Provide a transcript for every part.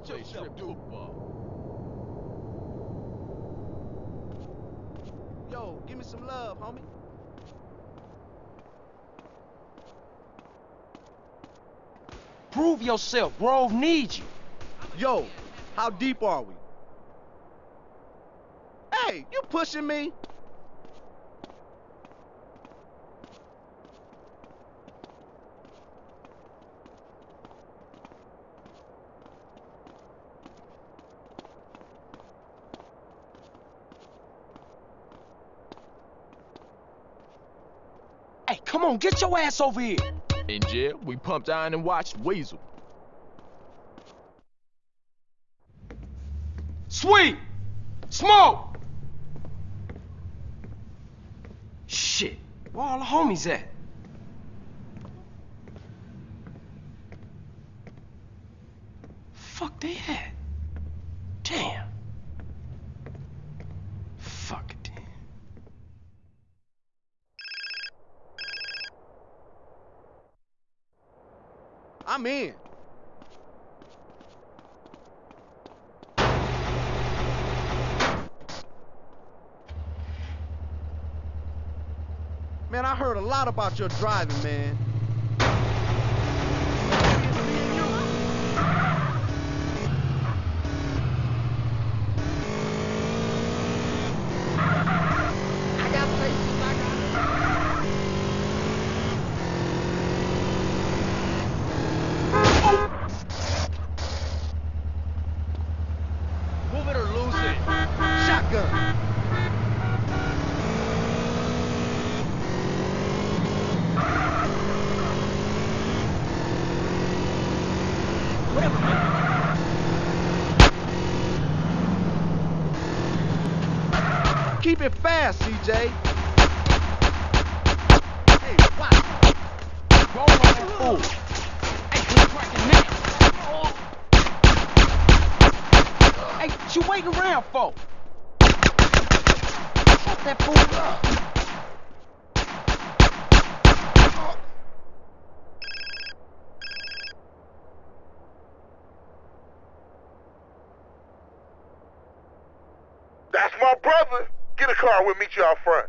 Watch yourself, dude. Yo, give me some love, homie. Prove yourself. Grove needs you. Yo, how deep are we? Hey, you pushing me? Come on, get your ass over here. In jail, we pumped iron and watched Weasel. Sweet! Smoke! Shit, where all the homies at? Fuck they at? Damn. Fuck it. I'm in. Man, I heard a lot about your driving, man. I got places I got. Move it or lose it. Shotgun. Keep it fast, CJ. Hey, watch. Roll on that fool. Hey, what you waiting around for? Shut that fool up. That's my brother. Get a car, we'll meet you out front.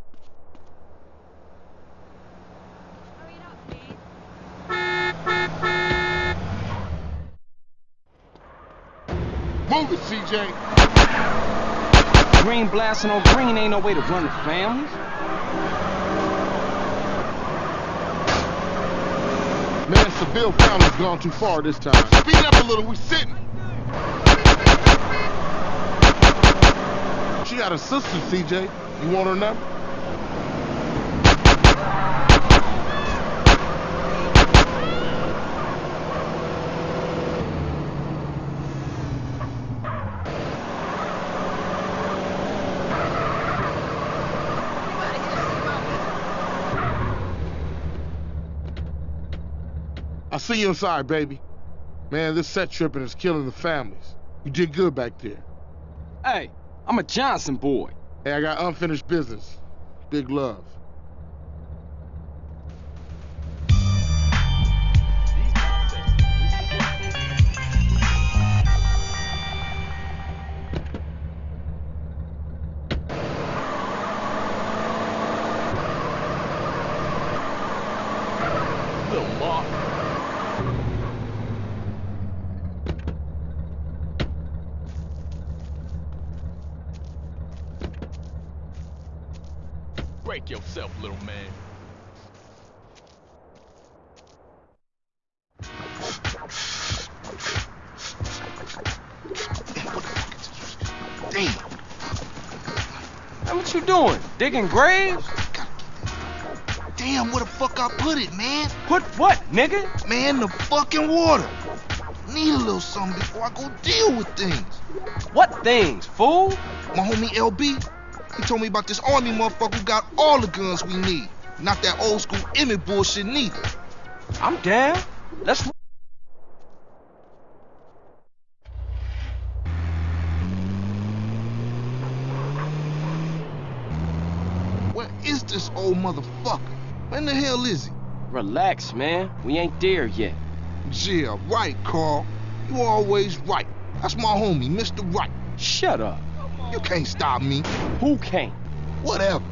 Hurry it up, man. Move it, CJ. Green blasting on green ain't no way to run the families. Man, Seville family's gone too far this time. Speed up a little, we sitting. She got a sister, CJ. You want her number? I'll see you inside, baby. Man, this set tripping is killing the families. You did good back there. Hey, I'm a Johnson boy. Hey, I got unfinished business. Big love. Break yourself, little man. Damn. What you doing? Digging graves? Damn, where the fuck I put it, man? Put what, nigga? Man, the fucking water. Need a little something before I go deal with things. What things, fool? My homie LB, he told me about this army motherfucker who got all the guns we need. Not that old school Emmet bullshit neither. I'm down. Let's. Where is this old motherfucker? When the hell is he? Relax, man. We ain't there yet. Yeah, right, Carl. You always right. That's my homie, Mr. Right. Shut up. You can't stop me. Who can't? Whatever.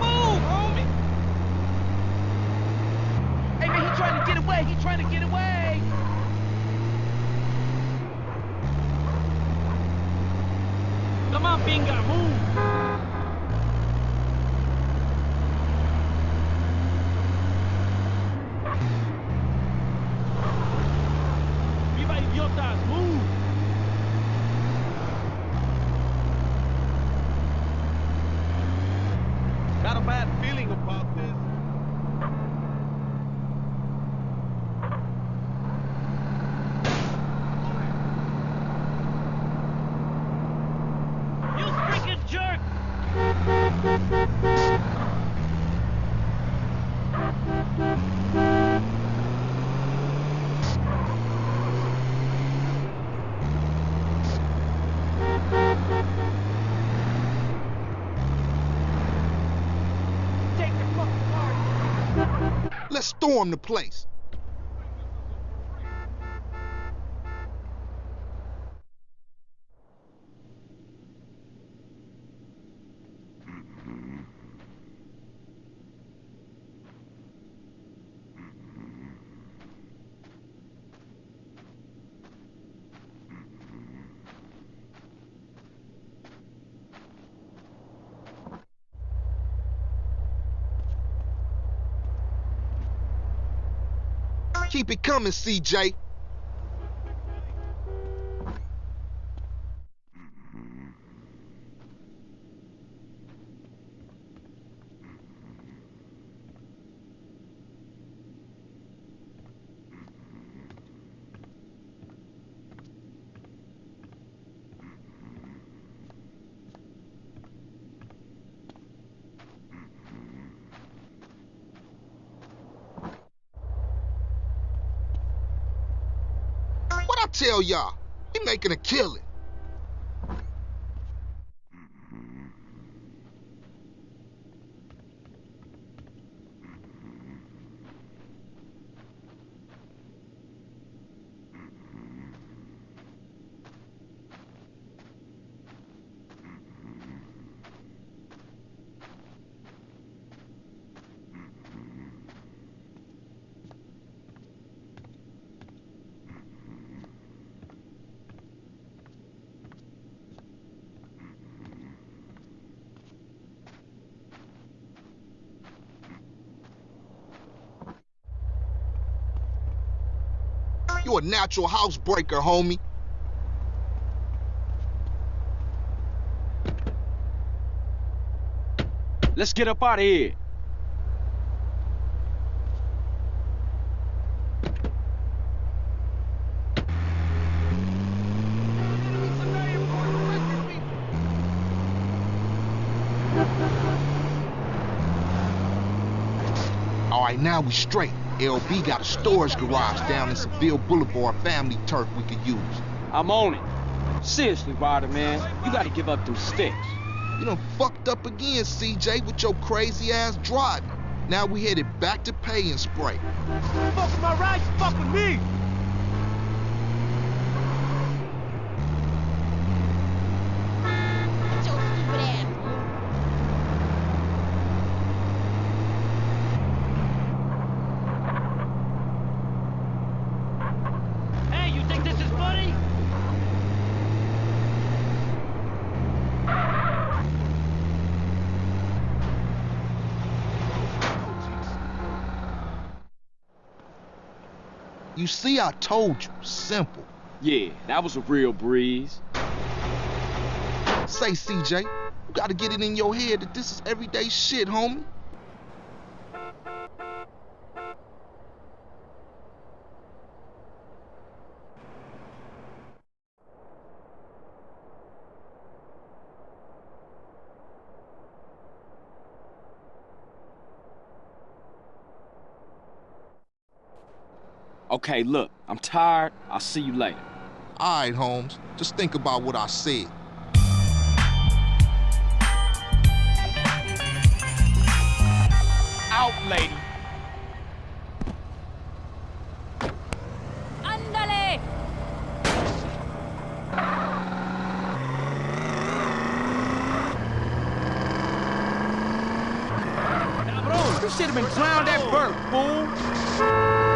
Move, homie. Hey, man, he trying to get away. He trying to get away. Come on, Binga, move. Idiotas, move. Got a bad feeling about this. You freaking jerk! Take the fucking car. Let's storm the place. Keep it coming, CJ. What I tell y'all? We making a killing. You a natural housebreaker, homie. Let's get up out of here. All right, now we straight. LB got a storage garage down in Seville Boulevard family turf we could use. I'm on it. Seriously, Ryder, man. You gotta give up them sticks. You done fucked up again, CJ, with your crazy ass driving. Now we headed back to pay and spray. Fuck with my rights, fuck with me. Get your stupid ass. Hey, you think this is funny? You see, I told you. Simple. Yeah, that was a real breeze. Say, CJ, you gotta get it in your head that this is everyday shit, homie. Okay, look, I'm tired. I'll see you later. All right, Holmes. Just think about what I said. Out, lady. Andale! Cabron, should have been drowned at birth, fool.